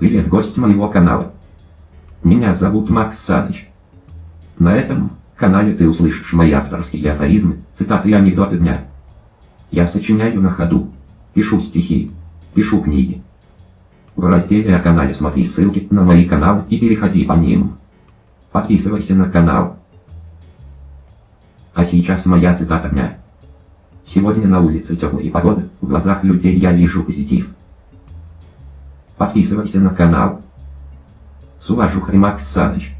Привет, гость моего канала. Меня зовут Макс Саныч. На этом канале ты услышишь мои авторские афоризмы, цитаты и анекдоты дня. Я сочиняю на ходу, пишу стихи, пишу книги. В разделе о канале смотри ссылки на мои каналы и переходи по ним. Подписывайся на канал. А сейчас моя цитата дня. Сегодня на улице теплая погода, в глазах людей я вижу позитив. Подписывайся на канал. С уважухой Макс Саныч.